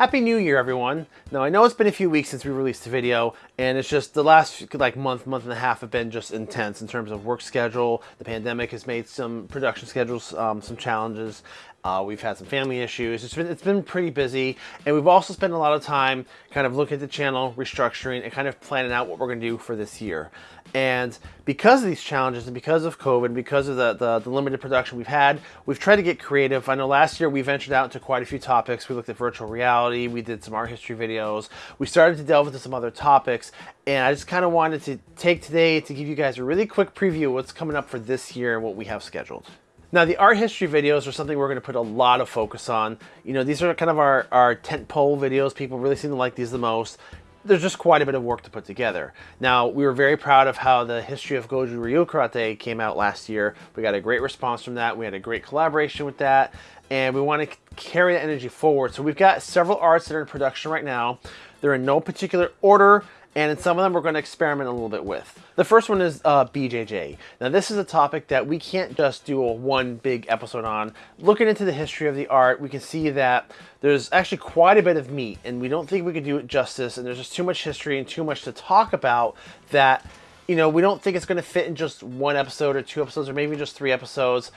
Happy New Year, everyone. Now, I know it's been a few weeks since we released a video, and it's just the last like month, month and a half have been just intense in terms of work schedule. The pandemic has made some production schedules um, some challenges. Uh, we've had some family issues. It's been it's been pretty busy, and we've also spent a lot of time kind of looking at the channel, restructuring, and kind of planning out what we're going to do for this year. And because of these challenges, and because of COVID, and because of the, the, the limited production we've had, we've tried to get creative. I know last year we ventured out into quite a few topics. We looked at virtual reality, we did some art history videos, we started to delve into some other topics, and I just kind of wanted to take today to give you guys a really quick preview of what's coming up for this year and what we have scheduled. Now the art history videos are something we're going to put a lot of focus on. You know, these are kind of our, our tent pole videos. People really seem to like these the most. There's just quite a bit of work to put together. Now, we were very proud of how the history of Goju Ryu Karate came out last year. We got a great response from that. We had a great collaboration with that. And we want to carry that energy forward. So we've got several arts that are in production right now. They're in no particular order and in some of them we're going to experiment a little bit with. The first one is uh, BJJ. Now this is a topic that we can't just do a one big episode on. Looking into the history of the art, we can see that there's actually quite a bit of meat and we don't think we could do it justice and there's just too much history and too much to talk about that you know, we don't think it's going to fit in just one episode or two episodes or maybe just three episodes.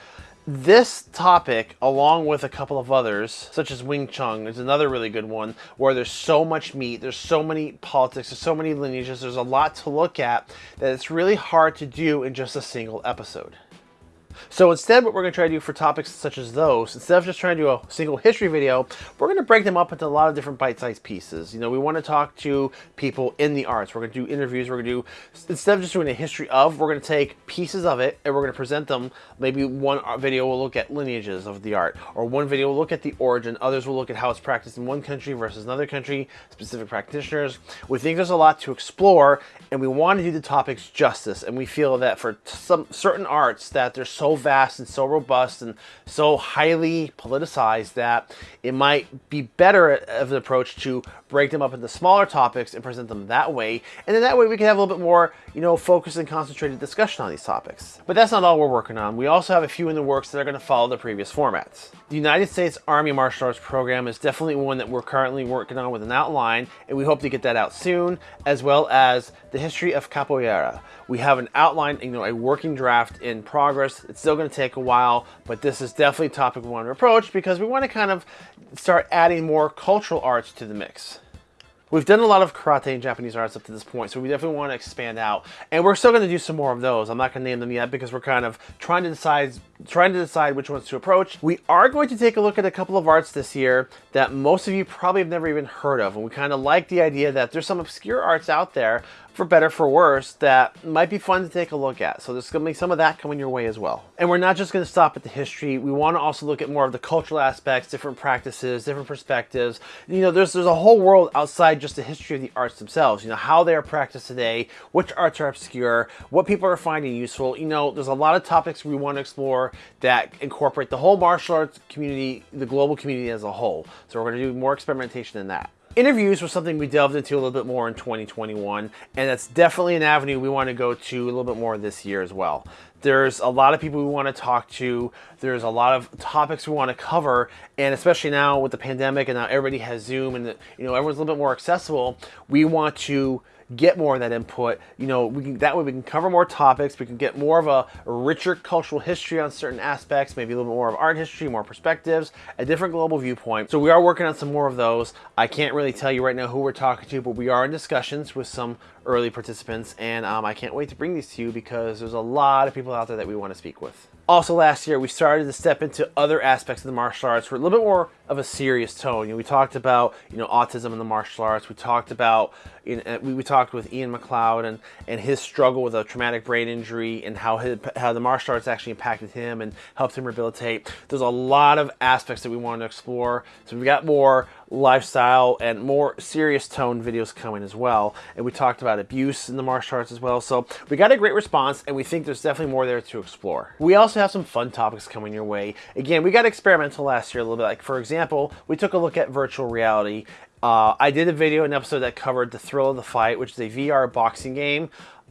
This topic, along with a couple of others, such as Wing Chun, is another really good one where there's so much meat, there's so many politics, there's so many lineages, there's a lot to look at that it's really hard to do in just a single episode. So instead, what we're going to try to do for topics such as those, instead of just trying to do a single history video, we're going to break them up into a lot of different bite-sized pieces. You know, we want to talk to people in the arts. We're going to do interviews. We're going to do, instead of just doing a history of, we're going to take pieces of it and we're going to present them. Maybe one video will look at lineages of the art, or one video will look at the origin. Others will look at how it's practiced in one country versus another country, specific practitioners. We think there's a lot to explore, and we want to do the topics justice. And we feel that for some certain arts that there's so vast and so robust and so highly politicized that it might be better of an approach to break them up into smaller topics and present them that way. And then that way we can have a little bit more, you know, focused and concentrated discussion on these topics. But that's not all we're working on. We also have a few in the works that are going to follow the previous formats. The United States Army Martial Arts Program is definitely one that we're currently working on with an outline, and we hope to get that out soon, as well as the history of capoeira. We have an outline, you know, a working draft in progress. It's still going to take a while, but this is definitely topic to approach because we want to kind of start adding more cultural arts to the mix. We've done a lot of karate and Japanese arts up to this point, so we definitely want to expand out. And we're still going to do some more of those. I'm not going to name them yet because we're kind of trying to decide trying to decide which ones to approach. We are going to take a look at a couple of arts this year that most of you probably have never even heard of. And we kind of like the idea that there's some obscure arts out there for better for worse that might be fun to take a look at. So there's going to be some of that coming your way as well. And we're not just going to stop at the history. We want to also look at more of the cultural aspects, different practices, different perspectives. You know, there's there's a whole world outside just the history of the arts themselves. You know, how they are practiced today, which arts are obscure, what people are finding useful. You know, there's a lot of topics we want to explore that incorporate the whole martial arts community, the global community as a whole. So we're going to do more experimentation in that. Interviews was something we delved into a little bit more in 2021, and that's definitely an avenue we want to go to a little bit more this year as well. There's a lot of people we want to talk to. There's a lot of topics we want to cover, and especially now with the pandemic and now everybody has Zoom and you know everyone's a little bit more accessible. We want to get more of that input. You know, we can, that way we can cover more topics. We can get more of a richer cultural history on certain aspects, maybe a little bit more of art history, more perspectives, a different global viewpoint. So we are working on some more of those. I can't really tell you right now who we're talking to, but we are in discussions with some early participants, and um, I can't wait to bring these to you because there's a lot of people out there that we want to speak with. Also last year, we started to step into other aspects of the martial arts for a little bit more of a serious tone. You know, we talked about, you know, autism in the martial arts. We talked about, you know, we, talked with Ian McLeod and, and his struggle with a traumatic brain injury and how, his, how the martial arts actually impacted him and helped him rehabilitate. There's a lot of aspects that we wanted to explore. So we've got more lifestyle and more serious tone videos coming as well. And we talked about abuse in the martial arts as well. So we got a great response and we think there's definitely more there to explore. We also have some fun topics coming your way. Again, we got experimental last year a little bit. Like for example, we took a look at virtual reality. Uh, I did a video, an episode that covered The Thrill of the Fight, which is a VR boxing game.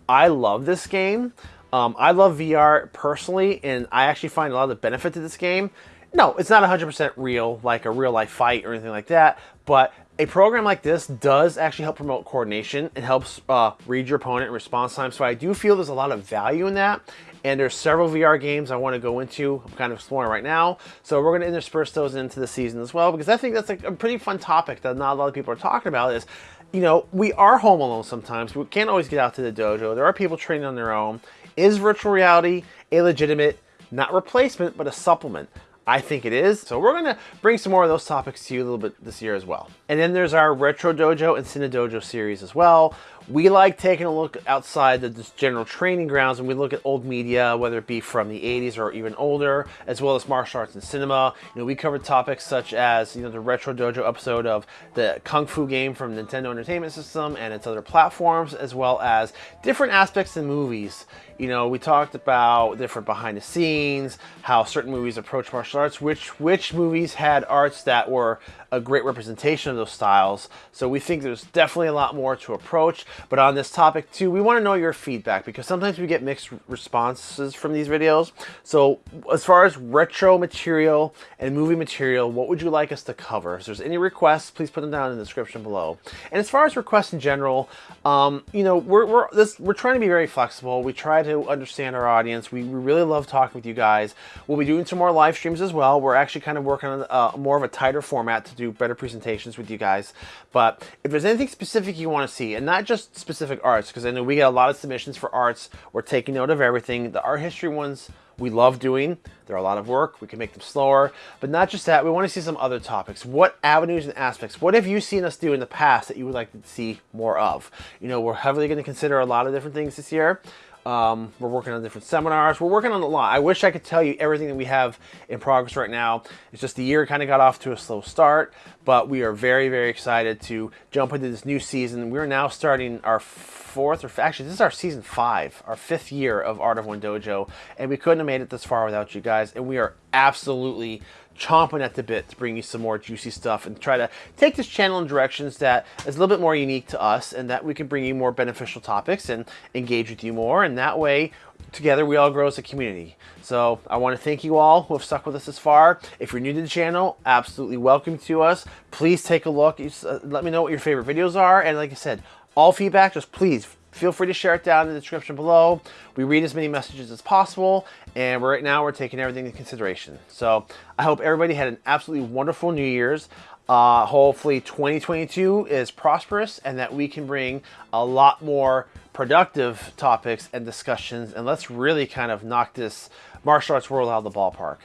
I love this game. Um, I love VR personally, and I actually find a lot of the benefit to this game no, it's not 100% real, like a real life fight or anything like that, But a program like this does actually help promote coordination. It helps uh, read your opponent response time. So I do feel there's a lot of value in that. And there's several VR games I want to go into. I'm kind of exploring right now. So we're going to intersperse those into the season as well because I think that's like a pretty fun topic that not a lot of people are talking about is, you know, we are home alone sometimes. We can't always get out to the dojo. There are people training on their own. Is virtual reality a legitimate, not replacement, but a supplement? I think it is. So we're gonna bring some more of those topics to you a little bit this year as well. And then there's our Retro Dojo and Cine Dojo series as well. We like taking a look outside the general training grounds and we look at old media, whether it be from the 80s or even older, as well as martial arts and cinema. You know, we covered topics such as, you know, the Retro Dojo episode of the Kung Fu game from Nintendo Entertainment System and its other platforms, as well as different aspects in movies. You know, we talked about different behind the scenes, how certain movies approach martial arts, which which movies had arts that were a great representation of those styles. So we think there's definitely a lot more to approach. But on this topic too, we want to know your feedback because sometimes we get mixed responses from these videos. So as far as retro material and movie material, what would you like us to cover? If there's any requests, please put them down in the description below. And as far as requests in general, um, you know, we're, we're, this, we're trying to be very flexible. We try to understand our audience. We, we really love talking with you guys. We'll be doing some more live streams as well. We're actually kind of working on uh, more of a tighter format to do do better presentations with you guys. But if there's anything specific you want to see, and not just specific arts, because I know we get a lot of submissions for arts. We're taking note of everything. The art history ones we love doing. They're a lot of work. We can make them slower. But not just that, we want to see some other topics. What avenues and aspects, what have you seen us do in the past that you would like to see more of? You know, we're heavily going to consider a lot of different things this year. Um, we're working on different seminars. We're working on a lot. I wish I could tell you everything that we have in progress right now. It's just the year kind of got off to a slow start, but we are very, very excited to jump into this new season. We're now starting our fourth, or actually this is our season five, our fifth year of Art of One Dojo, and we couldn't have made it this far without you guys, and we are absolutely chomping at the bit to bring you some more juicy stuff and try to take this channel in directions that is a little bit more unique to us and that we can bring you more beneficial topics and engage with you more. And that way, together we all grow as a community. So I want to thank you all who have stuck with us this far. If you're new to the channel, absolutely welcome to us. Please take a look. Uh, let me know what your favorite videos are. And like I said, all feedback, just please feel free to share it down in the description below. We read as many messages as possible, and right now we're taking everything into consideration. So I hope everybody had an absolutely wonderful New Year's. Uh, hopefully 2022 is prosperous and that we can bring a lot more productive topics and discussions and let's really kind of knock this martial arts world out of the ballpark.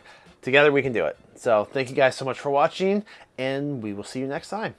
Together we can do it. So thank you guys so much for watching and we will see you next time.